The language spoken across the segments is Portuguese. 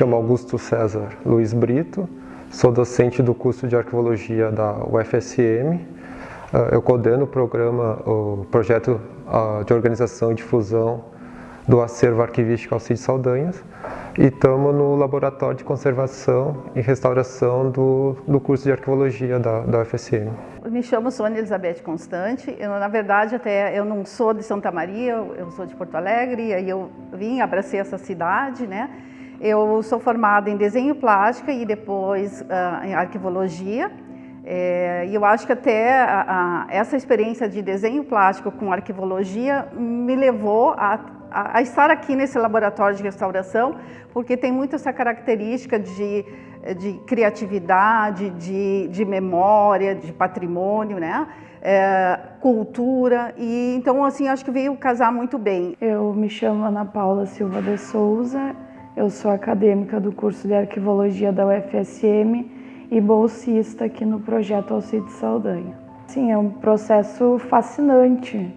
chamo Augusto César Luiz Brito, sou docente do curso de Arquivologia da UFSM. Ah, eu coordeno o programa, o projeto ah, de organização e difusão do acervo arquivístico Alcides Saldanhas e estamos no Laboratório de Conservação e Restauração do, do curso de Arquivologia da, da UFSM. Me chamo Sônia Elizabeth Constante, eu, na verdade até eu não sou de Santa Maria, eu sou de Porto Alegre, aí eu vim, abracei essa cidade, né? Eu sou formada em desenho plástico e depois uh, em arquivologia. É, e eu acho que até a, a, essa experiência de desenho plástico com arquivologia me levou a, a, estar aqui nesse laboratório de restauração, porque tem muito essa característica de, de criatividade, de, de memória, de patrimônio, né? É, cultura, e então assim, acho que veio casar muito bem. Eu me chamo Ana Paula Silva de Souza, eu sou acadêmica do curso de Arquivologia da UFSM e bolsista aqui no projeto Alcides Saldanha. Sim, é um processo fascinante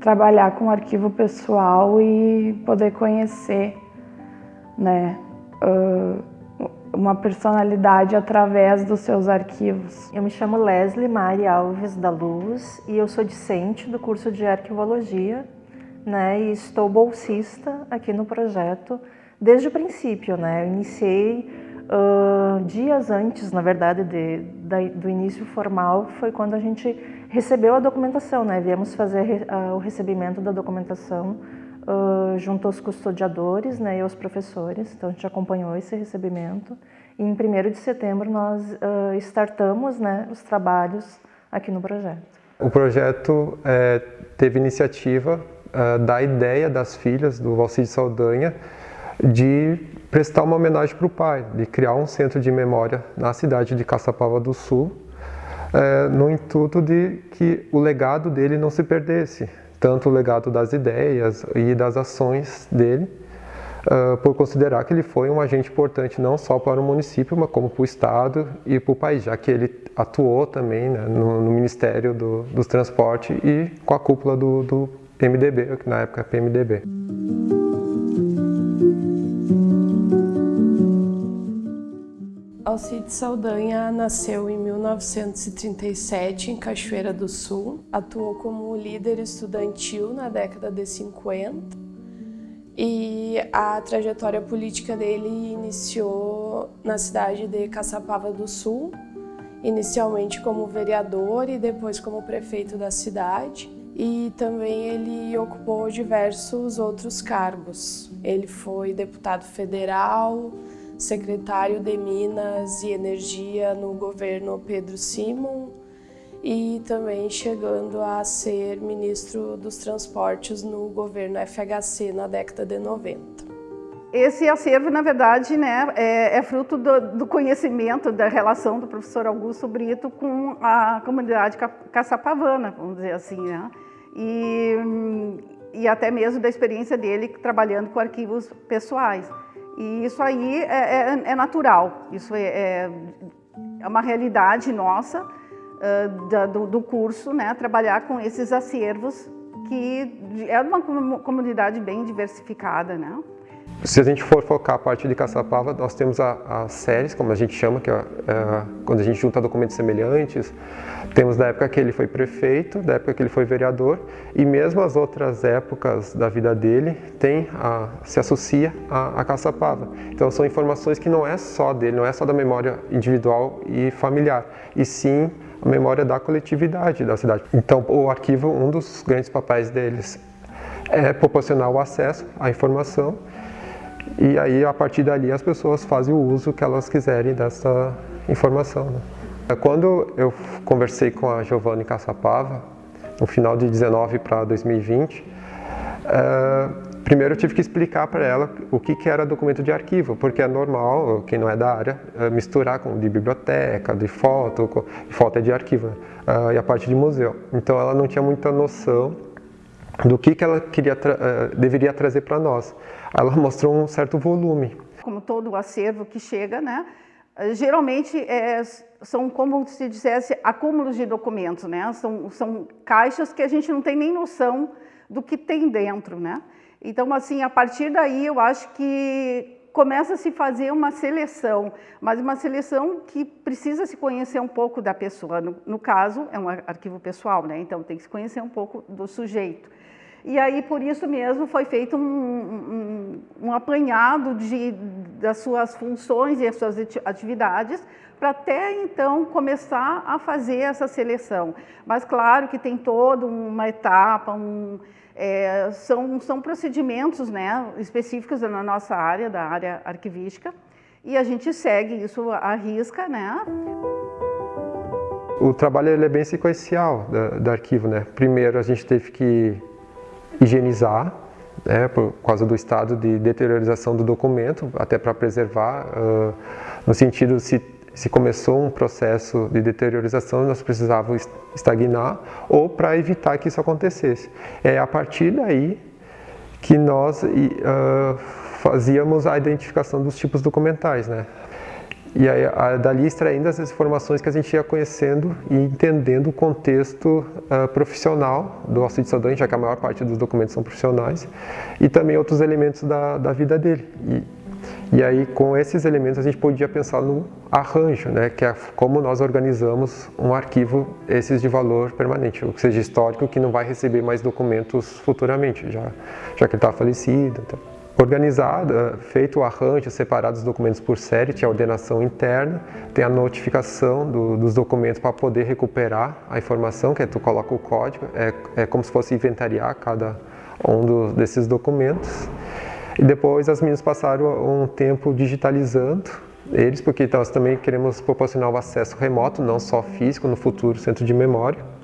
trabalhar com arquivo pessoal e poder conhecer né, uma personalidade através dos seus arquivos. Eu me chamo Leslie Mari Alves da Luz e eu sou discente do curso de Arquivologia né, e estou bolsista aqui no projeto desde o princípio, né? Eu iniciei uh, dias antes, na verdade, de, de, do início formal, foi quando a gente recebeu a documentação, né? Viemos fazer uh, o recebimento da documentação uh, junto aos custodiadores né, e aos professores, então a gente acompanhou esse recebimento. E em 1 de setembro nós startamos né, os trabalhos aqui no projeto. O projeto é, teve iniciativa da ideia das filhas do Valcide Saldanha de prestar uma homenagem para o pai, de criar um centro de memória na cidade de Caçapava do Sul, é, no intuito de que o legado dele não se perdesse, tanto o legado das ideias e das ações dele, uh, por considerar que ele foi um agente importante não só para o município, mas como para o Estado e para o país, já que ele atuou também né, no, no, Ministério do, dos Transportes e com a cúpula do, do MDB, que na época é PMDB. Alcide Saldanha nasceu em 1937 em Cachoeira do Sul, atuou como líder estudantil na década de 50 e a trajetória política dele iniciou na cidade de Caçapava do Sul, inicialmente como vereador e depois como prefeito da cidade. E também ele ocupou diversos outros cargos. Ele foi deputado federal, secretário de Minas e Energia no governo Pedro Simon e também chegando a ser ministro dos transportes no governo FHC na década de 90. Esse acervo, na verdade, né, é, é fruto do, do, conhecimento da relação do professor Augusto Brito com a comunidade caçapavana, vamos dizer assim, né? E, e até mesmo da experiência dele trabalhando com arquivos pessoais. E isso aí é, é, é natural, isso é, é, é uma realidade nossa uh, da, do, do, curso, né? trabalhar com esses acervos, que é uma comunidade bem diversificada. Né? Se a gente for focar a parte de Caçapava, nós temos as séries, como a gente chama, que é, é, quando a gente junta documentos semelhantes. Temos da época que ele foi prefeito, da época que ele foi vereador, e mesmo as outras épocas da vida dele tem a, se associa a, a Caçapava. Então são informações que não é só dele, não é só da memória individual e familiar, e sim a memória da coletividade da cidade. Então o arquivo, um dos grandes papéis deles é proporcionar o acesso à informação e aí, a partir dali, as pessoas fazem o uso que elas quiserem dessa informação. Né? Quando eu conversei com a Giovanni Caçapava, no final de 19 para 2020, é, primeiro eu tive que explicar para ela o que, que era documento de arquivo, porque é normal, quem não é da área, é misturar com de biblioteca, de foto, foto é de arquivo, né? e a parte de museu. Então ela não tinha muita noção do que, que ela queria tra uh, deveria trazer para nós. Ela mostrou um certo volume. Como todo o acervo que chega, né? geralmente é, são como se dissesse acúmulos de documentos, né? São, são caixas que a gente não tem nem noção do que tem dentro, né? Então, assim, a partir daí eu acho que começa a se fazer uma seleção, mas uma seleção que precisa se conhecer um pouco da pessoa. No, no caso, é um arquivo pessoal, né? então tem que se conhecer um pouco do sujeito. E aí, por isso mesmo, foi feito um, um, um apanhado de, das suas funções e as suas atividades, para até então começar a fazer essa seleção. Mas claro que tem toda uma etapa, um, é, são, são procedimentos né, específicos na nossa área, da área arquivística, e a gente segue isso à risca. Né? O trabalho é bem sequencial do, do arquivo. Né? Primeiro a gente teve que higienizar, né, por causa do estado de deteriorização do documento, até para preservar, uh, no sentido se, se começou um processo de deteriorização, nós precisávamos estagnar, ou para evitar que isso acontecesse. É a partir daí que nós uh, fazíamos a identificação dos tipos documentais, né? E aí, a, dali extraindo as informações que a gente ia conhecendo e entendendo o contexto uh, profissional do auxílio cidadão, já que a maior parte dos documentos são profissionais, e também outros elementos da, da vida dele. E, e aí, com esses elementos, a gente podia pensar no arranjo, né, que é como nós organizamos um arquivo, esses de valor permanente, ou seja, histórico, que não vai receber mais documentos futuramente, já, já que ele está falecido. Então organizada, feito o arranjo, separado os documentos por série, tinha a ordenação interna, tem a notificação do, dos documentos para poder recuperar a informação, que é tu coloca o código, é, é como se fosse inventariar cada um do, desses documentos. E depois as meninas passaram um tempo digitalizando eles, porque nós também queremos proporcionar o acesso remoto, não só físico, no futuro centro de memória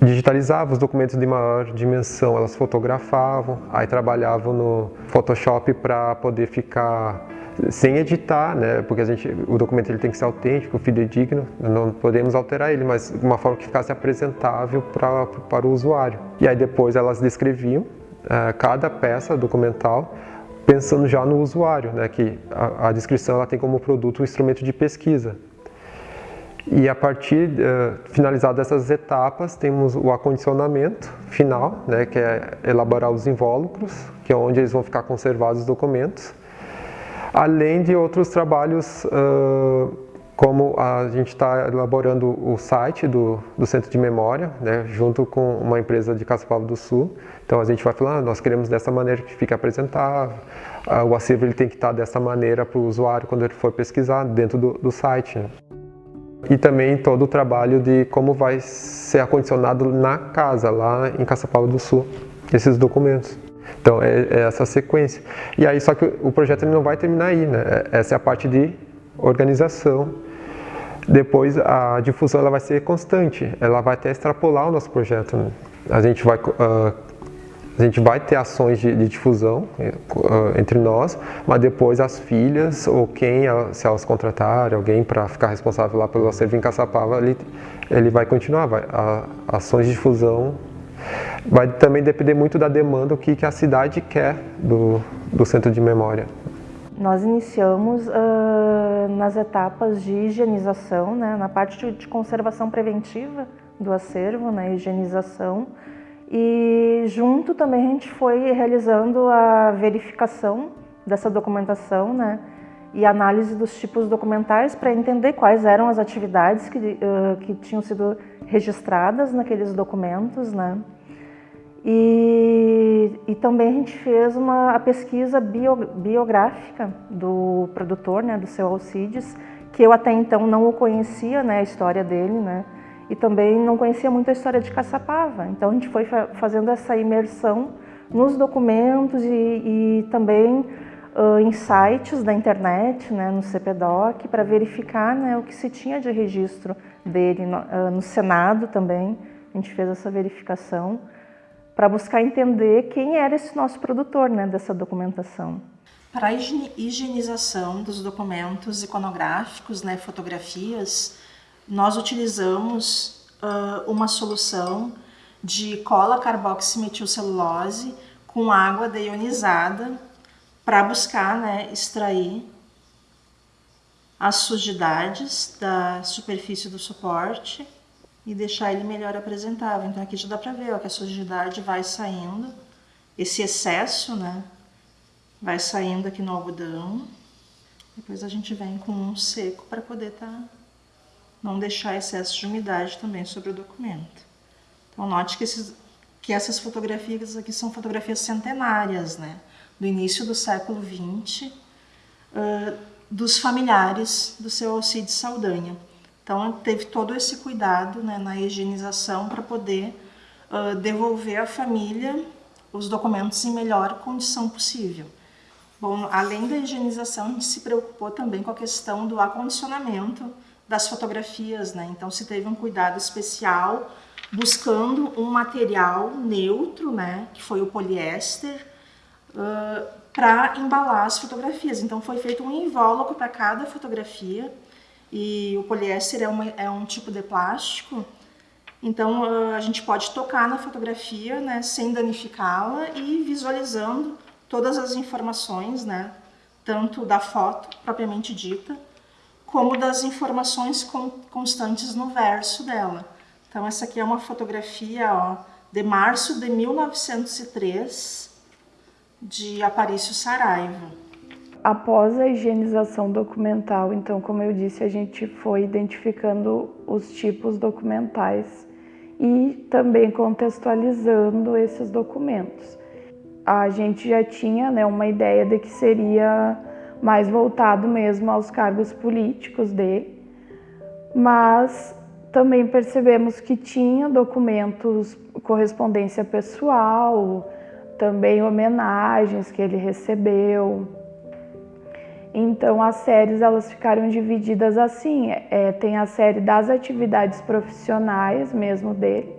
digitalizavam os documentos de maior dimensão, elas fotografavam, aí trabalhavam no Photoshop para poder ficar sem editar, né? Porque a gente, o documento ele tem que ser autêntico, fidedigno, não podemos alterar ele, mas de uma forma que ficasse apresentável para para o usuário. E aí depois elas descreviam uh, cada peça documental pensando já no usuário, né? Que a, a descrição ela tem como produto um instrumento de pesquisa. E a partir, uh, finalizadas essas etapas, temos o acondicionamento final, né, que é elaborar os invólucros, que é onde eles vão ficar conservados os documentos, além de outros trabalhos, uh, como a gente está elaborando o site do, do Centro de Memória, né, junto com uma empresa de Caçapava do Sul. Então a gente vai falar, ah, nós queremos dessa maneira que fique apresentável, uh, o acervo ele tem que estar dessa maneira para o usuário quando ele for pesquisar dentro do, do site. Né e também todo o trabalho de como vai ser acondicionado na casa, lá em Caçapava do Sul, esses documentos. Então é, é, essa sequência. E aí só que o projeto não vai terminar aí, né? É, essa é a parte de organização. Depois a difusão ela vai ser constante, ela vai até extrapolar o nosso projeto. Né? A gente vai uh, a gente vai ter ações de, de difusão uh, entre nós, mas depois as filhas ou quem, se elas contratarem alguém para ficar responsável lá pelo acervo em Caçapava, ele, ele vai continuar. Vai, a, ações de difusão vai também depender muito da demanda, o que, que a cidade quer do, do centro de memória. Nós iniciamos uh, nas etapas de higienização, né, na parte de, de conservação preventiva do acervo, na né, higienização, e junto também a gente foi realizando a verificação dessa documentação, né? E análise dos tipos documentais para entender quais eram as atividades que, uh, que tinham sido registradas naqueles documentos, né? E, e também a gente fez uma a pesquisa bio, biográfica do produtor, né, do seu Alcides, que eu até então não o conhecia, né, a história dele, né? E também não conhecia muito a história de Caçapava. Então a gente foi fazendo essa imersão nos documentos e, e também uh, em sites da internet, né, no CPDOC, para verificar né, o que se tinha de registro dele no, uh, no Senado também. A gente fez essa verificação para buscar entender quem era esse nosso produtor né, dessa documentação. Para a higienização dos documentos iconográficos, né, fotografias, nós utilizamos uh, uma solução de cola carboximetilcelulose com água deionizada para buscar né, extrair as sujidades da superfície do suporte e deixar ele melhor apresentável. Então aqui já dá para ver ó, que a sujidade vai saindo, esse excesso né, vai saindo aqui no algodão Depois a gente vem com um seco para poder tá, não deixar excesso de umidade também sobre o documento. Então note que, esses, que essas fotografias aqui são fotografias centenárias, né? Do início do século XX, uh, dos familiares do seu Alcide Saldanha. Então teve todo esse cuidado né, na higienização para poder uh, devolver à família os documentos em melhor condição possível. Bom, além da higienização, a gente se preocupou também com a questão do acondicionamento das fotografias, né? Então se teve um cuidado especial buscando um material neutro, né? Que foi o poliéster, uh, para embalar as fotografias. Então foi feito um invólucro para cada fotografia e o poliéster é, uma, é um tipo de plástico então a gente pode tocar na fotografia né, sem danificá-la e visualizando todas as informações, né, tanto da foto propriamente dita, como das informações constantes no verso dela. Então essa aqui é uma fotografia ó, de março de 1903, de Aparício Saraiva. Após a higienização documental, então, como eu disse, a gente foi identificando os tipos documentais e também contextualizando esses documentos. A gente já tinha né, uma ideia de que seria mais voltado mesmo aos cargos políticos dele, mas também percebemos que tinha documentos, correspondência pessoal, também homenagens que ele recebeu, então as séries elas ficaram divididas assim, é, tem a série das atividades profissionais mesmo dele,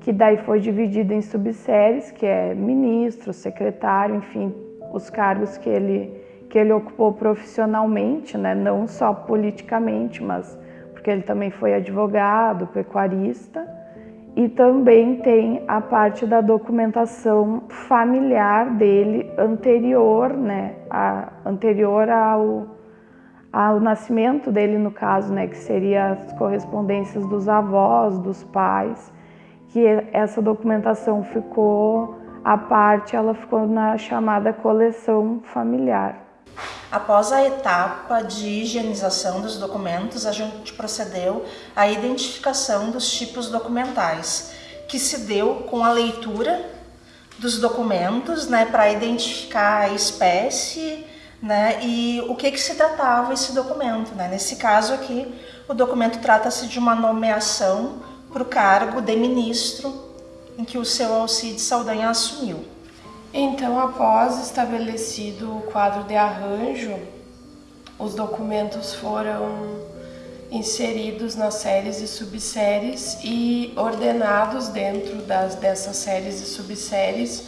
que daí foi dividida em subséries, que é ministro, secretário, enfim, os cargos que ele, que ele ocupou profissionalmente, né? não só politicamente, mas porque ele também foi advogado, pecuarista. E também tem a parte da documentação familiar dele anterior, né, a, anterior ao, ao nascimento dele, no caso, né, que seria as correspondências dos avós, dos pais, que essa documentação ficou à parte, ela ficou na chamada coleção familiar. Após a etapa de higienização dos documentos, a gente procedeu à identificação dos tipos documentais, que se deu com a leitura dos documentos, né, para identificar a espécie, né, e o que que se tratava esse documento, né? Nesse caso aqui, o documento trata-se de uma nomeação para o cargo de ministro em que o seu Alcide Saldanha assumiu. Então, após estabelecido o quadro de arranjo, os documentos foram inseridos nas séries e subséries e ordenados dentro das, dessas séries e subséries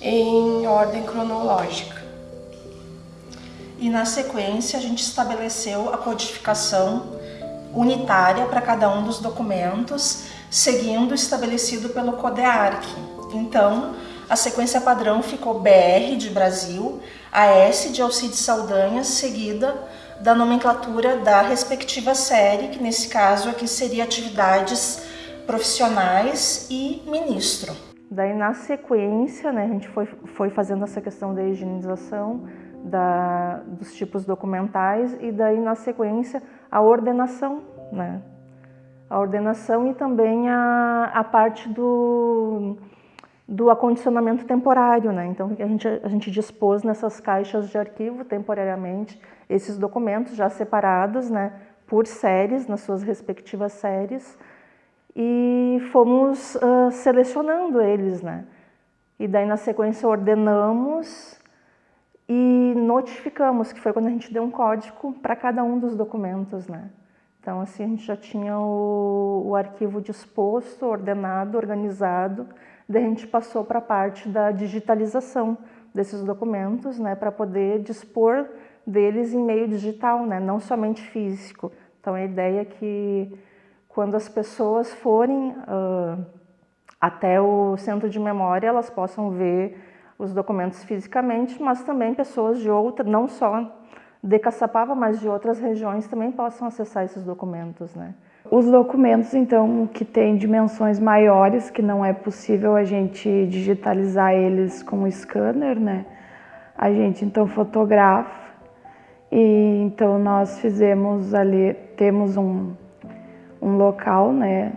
em ordem cronológica. E na sequência a gente estabeleceu a codificação unitária para cada um dos documentos, seguindo o estabelecido pelo CODEARC. Então, a sequência padrão ficou BR de Brasil, AS de Alcide Saldanha, seguida da nomenclatura da respectiva série, que nesse caso aqui seria atividades profissionais e ministro. Daí na sequência, né, a gente foi, foi fazendo essa questão da higienização da, dos tipos documentais e daí na sequência a ordenação, né? A ordenação e também a, a parte do do acondicionamento temporário, né? Então a gente, a gente dispôs nessas caixas de arquivo temporariamente esses documentos já separados, né? Por séries, nas suas respectivas séries, e fomos uh, selecionando eles, né? E daí na sequência ordenamos e notificamos, que foi quando a gente deu um código para cada um dos documentos, né? Então assim a gente já tinha o, o arquivo disposto, ordenado, organizado, Daí a gente passou para a parte da digitalização desses documentos, né, para poder dispor deles em meio digital, né, não somente físico. Então a ideia é que quando as pessoas forem uh, até o centro de memória, elas possam ver os documentos fisicamente, mas também pessoas de outra, não só de Caçapava, mas de outras regiões também possam acessar esses documentos, né. Os documentos, então, que têm dimensões maiores, que não é possível a gente digitalizar eles com o scanner, né? A gente, então, fotografa E então nós fizemos ali, temos um, um local né,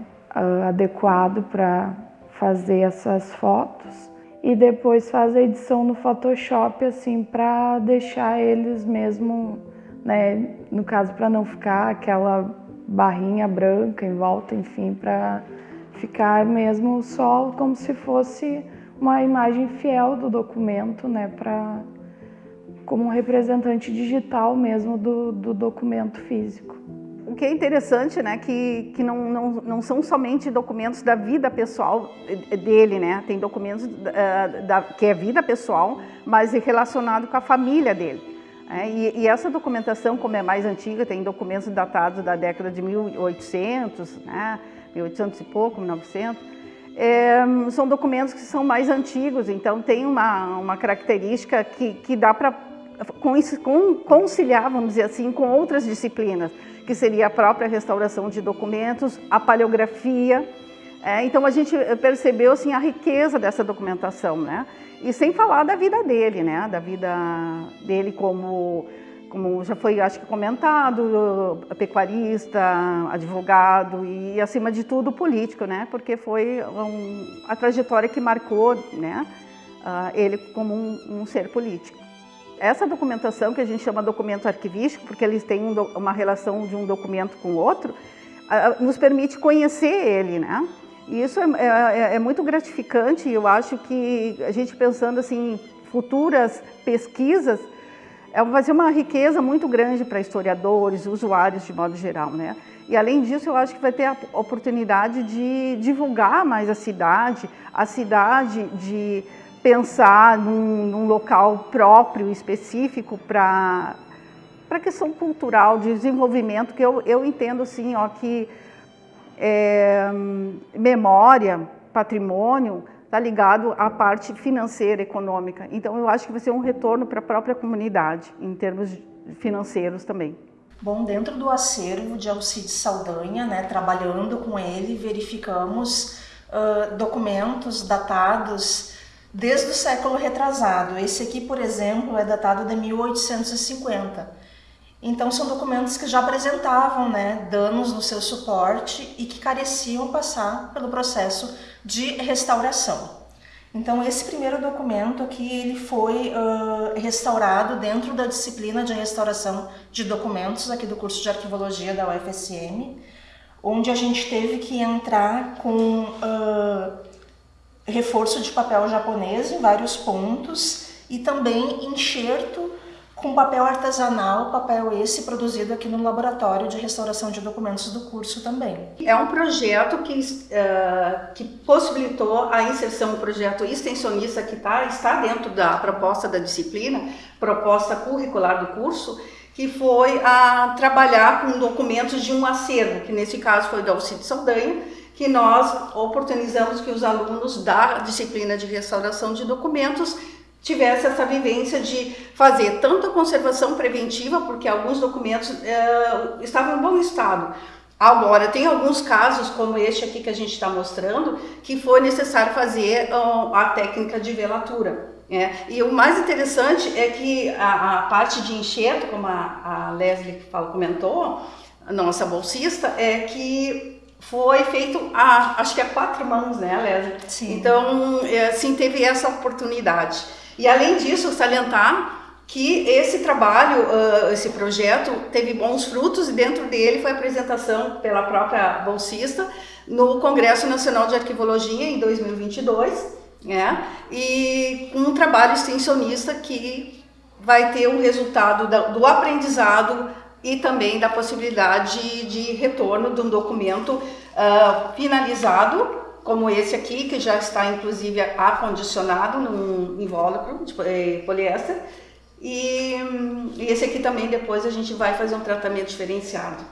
adequado para fazer essas fotos e depois faz a edição no Photoshop assim para deixar eles mesmo, né, no caso para não ficar aquela barrinha branca em volta, enfim, para ficar mesmo só como se fosse uma imagem fiel do documento, né, para como um representante digital mesmo do, do documento físico. O que é interessante, né, que, que não, não, não são somente documentos da vida pessoal dele, né, tem documentos uh, da, que é vida pessoal, mas relacionado com a família dele. É, e, e, essa documentação, como é mais antiga, tem documentos datados da década de 1800, né, 1800 e pouco, 1900, é, são documentos que são mais antigos, então tem uma, uma característica que, que dá para conciliar, vamos dizer assim, com outras disciplinas, que seria a própria restauração de documentos, a paleografia. É, então a gente percebeu assim, a riqueza dessa documentação, né? E sem falar da vida dele, né? Da vida dele como, como já foi, acho que comentado, pecuarista, advogado e, acima de tudo, político, né? Porque foi um, a trajetória que marcou, né? Uh, ele como um, um ser político. Essa documentação, que a gente chama documento arquivístico, porque eles têm um, uma relação de um documento com o outro, nos permite conhecer ele, né? E isso é, é, é, muito gratificante eu acho que a gente pensando assim, futuras pesquisas, é, vai ser uma riqueza muito grande para historiadores, usuários de modo geral, né? E além disso, eu acho que vai ter a oportunidade de divulgar mais a cidade, a cidade de pensar num, num local próprio, específico para a questão cultural, de desenvolvimento, que eu, eu entendo assim, ó, que é, memória, patrimônio, está ligado à parte financeira, econômica. Então, eu acho que vai ser um retorno para a própria comunidade, em termos financeiros também. Bom, dentro do acervo de Alcides Saldanha, né, trabalhando com ele, verificamos uh, documentos datados desde o século retrasado. Esse aqui, por exemplo, é datado de 1850. Então são documentos que já apresentavam né, danos no seu suporte e que careciam passar pelo processo de restauração. Então esse primeiro documento aqui ele foi uh, restaurado dentro da disciplina de restauração de documentos aqui do curso de arquivologia da UFSM, onde a gente teve que entrar com uh, reforço de papel japonês em vários pontos e também enxerto com papel artesanal, papel esse produzido aqui no laboratório de restauração de documentos do curso também. É um projeto que, uh, que possibilitou a inserção, um projeto extensionista que tá, está dentro da proposta da disciplina, proposta curricular do curso, que foi a trabalhar com documentos de um acervo, que nesse caso foi da Alcide Saldanha, que nós oportunizamos que os alunos da disciplina de restauração de documentos tivessem essa vivência de fazer tanto a conservação preventiva, porque alguns documentos é, estavam em bom estado. Agora, tem alguns casos, como este aqui que a gente está mostrando, que foi necessário fazer uh, a técnica de velatura. É, e o mais interessante é que a, a parte de enxerto, como a, a Leslie fala, comentou, nossa bolsista, é que foi feito a, acho que a quatro mãos, né, Lélia? Sim. Então, é, sim, teve essa oportunidade. E além disso, salientar que esse trabalho, uh, esse projeto, teve bons frutos e dentro dele foi a apresentação pela própria bolsista no Congresso Nacional de Arquivologia em 2022, né? E um trabalho extensionista que vai ter o resultado do aprendizado e também da possibilidade de retorno de um documento uh, finalizado, como esse aqui, que já está inclusive acondicionado num invólucro de eh, poliéster, e, e esse aqui também depois a gente vai fazer um tratamento diferenciado.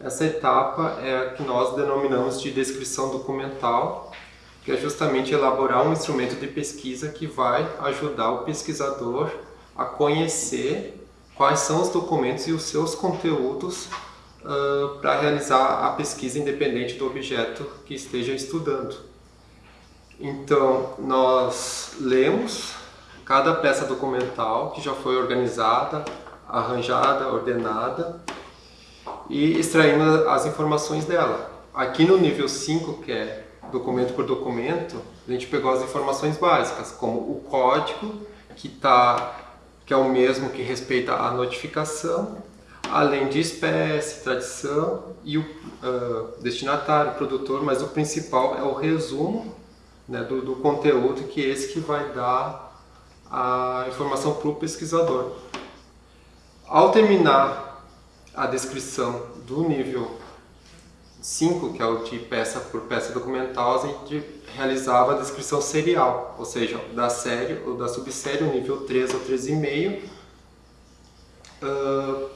Essa etapa é a que nós denominamos de descrição documental, que é justamente elaborar um instrumento de pesquisa que vai ajudar o pesquisador a conhecer quais são os documentos e os seus conteúdos uh, para realizar a pesquisa independente do objeto que esteja estudando. Então, nós lemos cada peça documental que já foi organizada, arranjada, ordenada e extraindo as informações dela. Aqui no nível 5, que é documento por documento, a gente pegou as informações básicas, como o código, que, tá, que é o mesmo que respeita a notificação, além de espécie, tradição e o uh, destinatário, produtor, mas o principal é o resumo né, do, do conteúdo, que é esse que vai dar a informação para o pesquisador. Ao terminar a descrição do nível 5, que é o de peça por peça documental, a gente realizava a descrição serial, ou seja, da série ou da subsérie, nível 3 ou 3,5, uh,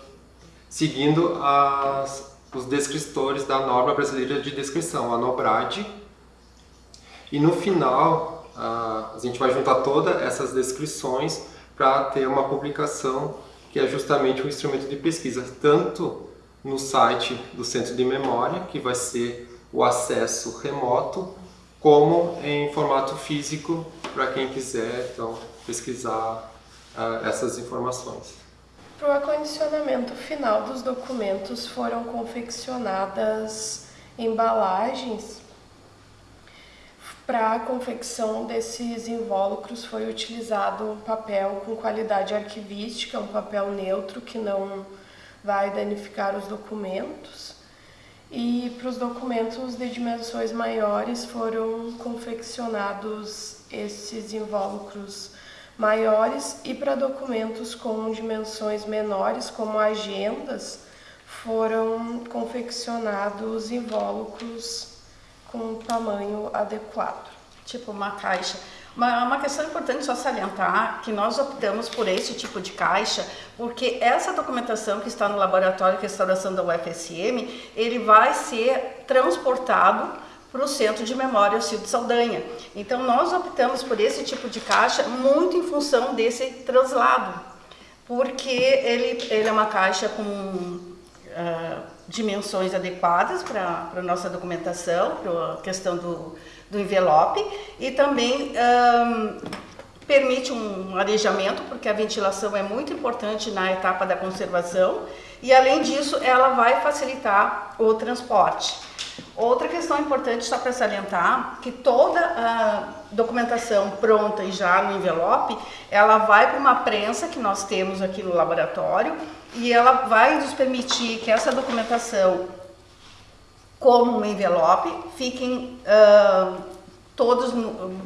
seguindo as, os descritores da norma brasileira de descrição, a NOBRAD. E no final, uh, a gente vai juntar todas essas descrições para ter uma publicação que é justamente um instrumento de pesquisa, tanto no site do Centro de Memória, que vai ser o acesso remoto, como em formato físico para quem quiser então, pesquisar uh, essas informações. Para o acondicionamento final dos documentos foram confeccionadas embalagens. Para a confecção desses invólucros foi utilizado um papel com qualidade arquivística, um papel neutro que não vai danificar os documentos. E para os documentos de dimensões maiores foram confeccionados esses invólucros maiores e para documentos com dimensões menores, como agendas, foram confeccionados invólucros com tamanho adequado. Tipo uma caixa. Uma, uma questão importante só salientar que nós optamos por esse tipo de caixa porque essa documentação que está no Laboratório de Restauração da UFSM, ele vai ser transportado para o Centro de Memória Alcido Saldanha. Então nós optamos por esse tipo de caixa muito em função desse translado, porque ele, ele é uma caixa com uh, dimensões adequadas para a nossa documentação, para a questão do, do envelope, e também um, permite um arejamento, porque a ventilação é muito importante na etapa da conservação, e além disso ela vai facilitar o transporte. Outra questão importante só para salientar, que toda a documentação pronta e já no envelope, ela vai para uma prensa que nós temos aqui no laboratório e ela vai nos permitir que essa documentação, como um envelope, fiquem uh, todos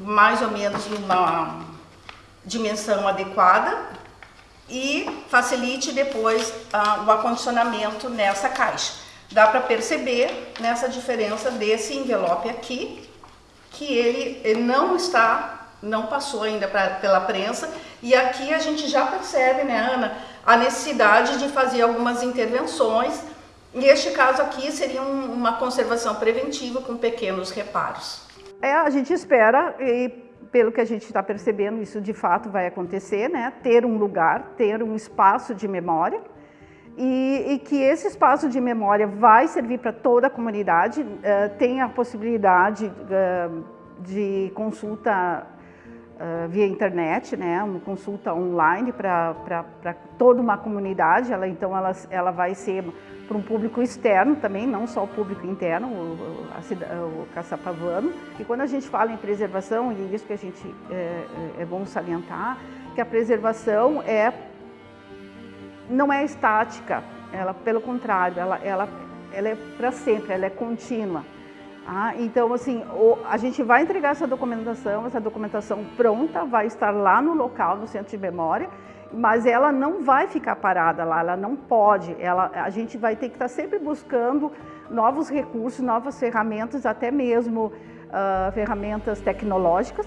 mais ou menos numa dimensão adequada e facilite depois uh, o acondicionamento nessa caixa dá para perceber nessa diferença desse envelope aqui, que ele, ele não está, não passou ainda pra, pela prensa, e aqui a gente já percebe, né, Ana, a necessidade de fazer algumas intervenções. Neste caso aqui seria um, uma conservação preventiva com pequenos reparos. É, a gente espera, e pelo que a gente está percebendo, isso de fato vai acontecer, né? Ter um lugar, ter um espaço de memória, e, e, que esse espaço de memória vai servir para toda a comunidade, uh, tem a possibilidade uh, de consulta via internet, né, uma consulta online para toda uma comunidade, ela, então ela, ela vai ser para um público externo também, não só o público interno, o, a, o caçapavano. E quando a gente fala em preservação, e isso que a gente é, é bom salientar, que a preservação é não é estática, ela, pelo contrário, ela, ela, ela é para sempre, ela é contínua. Ah, então, assim, o, a gente vai entregar essa documentação, essa documentação pronta, vai estar lá no local, no centro de memória, mas ela não vai ficar parada lá, ela não pode. Ela, a gente vai ter que estar sempre buscando novos recursos, novas ferramentas, até mesmo uh, ferramentas tecnológicas,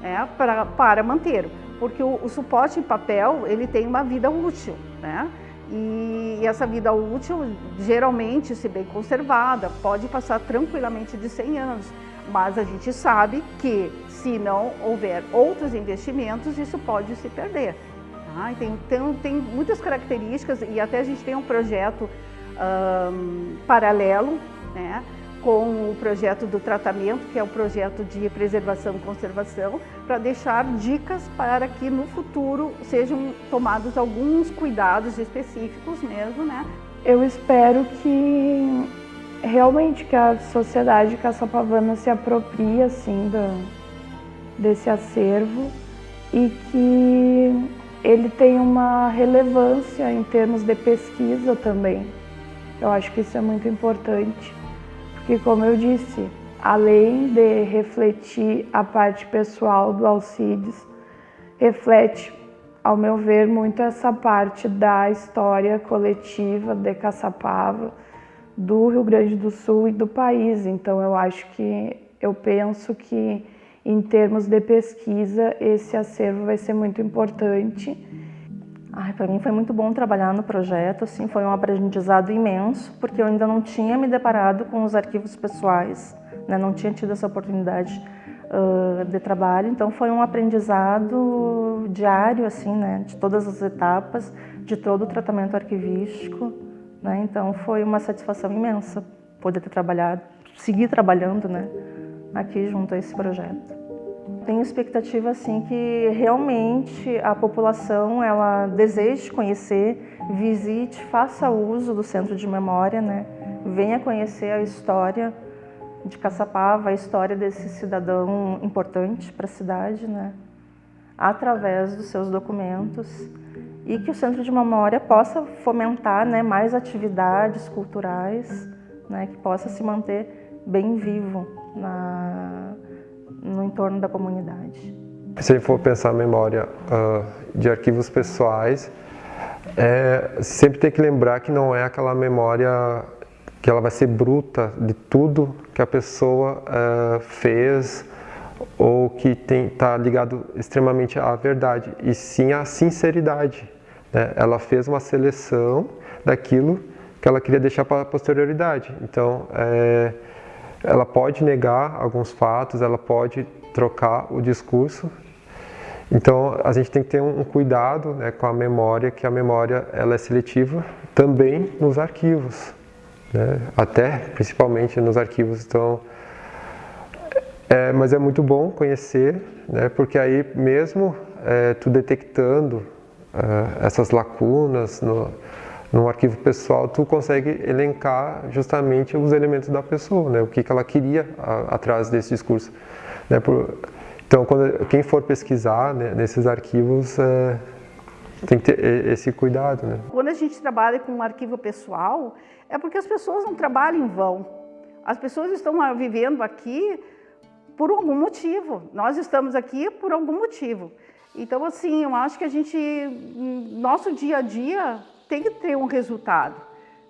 né, para, para manter porque o, o, suporte em papel ele tem uma vida útil, né? E, essa vida útil, geralmente, se bem conservada, pode passar tranquilamente de 100 anos, mas a gente sabe que se não houver outros investimentos, isso pode se perder. Tá? Tem, tem, tem, muitas características e até a gente tem um projeto um, paralelo, né? Com o projeto do tratamento, que é o projeto de preservação e conservação, para deixar dicas para que no futuro sejam tomados alguns cuidados específicos mesmo, né? Eu espero que realmente que a sociedade caçapavana se aproprie assim da, desse acervo e que ele tenha uma relevância em termos de pesquisa também. Eu acho que isso é muito importante, porque como eu disse, além de refletir a parte pessoal do Alcides, reflete, ao meu ver, muito essa parte da história coletiva de Caçapava, do Rio Grande do Sul e do país. Então eu acho que, eu penso que em termos de pesquisa, esse acervo vai ser muito importante. Para mim foi muito bom trabalhar no projeto, assim, foi um aprendizado imenso, porque eu ainda não tinha me deparado com os arquivos pessoais, né? não tinha tido essa oportunidade uh, de trabalho, então foi um aprendizado diário, assim, né? de todas as etapas, de todo o tratamento arquivístico, né? então foi uma satisfação imensa poder ter trabalhado, seguir trabalhando né? aqui junto a esse projeto. Tenho expectativa assim que realmente a população ela deseje conhecer, visite, faça uso do centro de memória, né? Venha conhecer a história de Caçapava, a história desse cidadão importante para a cidade, né? Através dos seus documentos e que o centro de memória possa fomentar, né, mais atividades culturais, né, que possa se manter bem vivo na no entorno da comunidade. Se a gente for pensar a memória uh, de arquivos pessoais, é, sempre tem que lembrar que não é aquela memória que ela vai ser bruta de tudo que a pessoa uh, fez ou que está ligado extremamente à verdade, e sim à sinceridade. Né? Ela fez uma seleção daquilo que ela queria deixar para a posterioridade. Então, é, ela pode negar alguns fatos, ela pode trocar o discurso. Então a gente tem que ter um cuidado né, com a memória, que a memória ela é seletiva também nos arquivos, né? até principalmente nos arquivos. Então, é, mas é muito bom conhecer, né, porque aí mesmo é, tu detectando é, essas lacunas no, no arquivo pessoal, tu consegue elencar justamente os elementos da pessoa, né? o que, que ela queria a, atrás desse discurso. Né? Por, então, quando, quem for pesquisar né, nesses arquivos, é, tem que ter esse cuidado. Né? Quando a gente trabalha com um arquivo pessoal, é porque as pessoas não trabalham em vão. As pessoas estão vivendo aqui por algum motivo. Nós estamos aqui por algum motivo. Então, assim, eu acho que a gente, nosso dia a dia, tem que ter um resultado.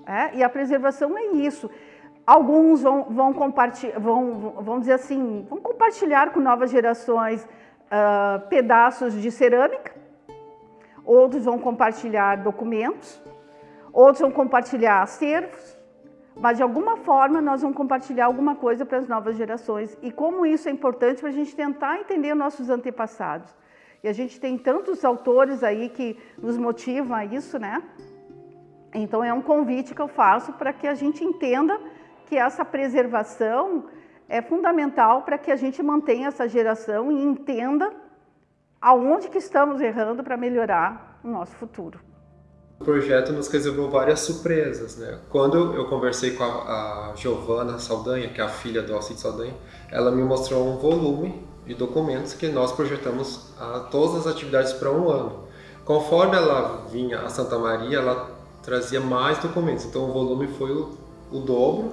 É? E a preservação é isso. Alguns vão, vão vão, vão dizer assim, vão compartilhar com novas gerações uh, pedaços de cerâmica, outros vão compartilhar documentos, outros vão compartilhar acervos, mas de alguma forma nós vamos compartilhar alguma coisa para as novas gerações. E como isso é importante para a gente tentar entender nossos antepassados. E a gente tem tantos autores aí que nos motivam a isso, né? Então é um convite que eu faço para que a gente entenda que essa preservação é fundamental para que a gente mantenha essa geração e entenda aonde que estamos errando para melhorar o nosso futuro. O projeto nos reservou várias surpresas, né? Quando eu conversei com a, a Giovana Saldanha, que é a filha do Alcide Saldanha, ela me mostrou um volume de documentos que nós projetamos a todas as atividades para um ano. Conforme ela vinha a Santa Maria, ela trazia mais documentos, então o volume foi o, o dobro.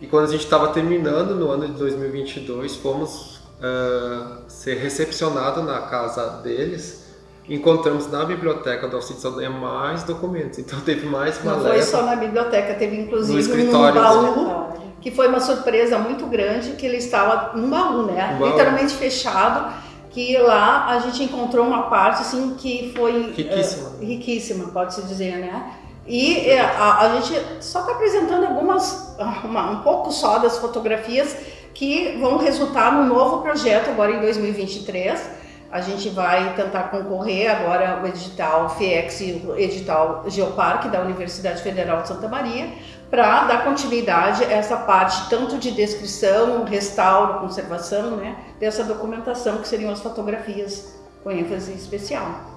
E quando a gente estava terminando no ano de 2022, fomos uh, ser recepcionados na casa deles encontramos na biblioteca do Alcide Saldanha mais documentos. Então teve mais uma Não foi só na biblioteca, teve inclusive no um baú que foi uma surpresa muito grande, que ele estava num baú, né? Um baú. Literalmente fechado, que lá a gente encontrou uma parte assim que foi riquíssima, uh, riquíssima pode-se dizer, né? E eh, a, a gente só está apresentando algumas, uma, um pouco só das fotografias que vão resultar no novo projeto agora em 2023, A gente vai tentar concorrer agora o edital FIEX e o edital Geoparque da Universidade Federal de Santa Maria para dar continuidade a essa parte tanto de descrição, restauro, conservação, né, dessa documentação que seriam as fotografias com ênfase especial.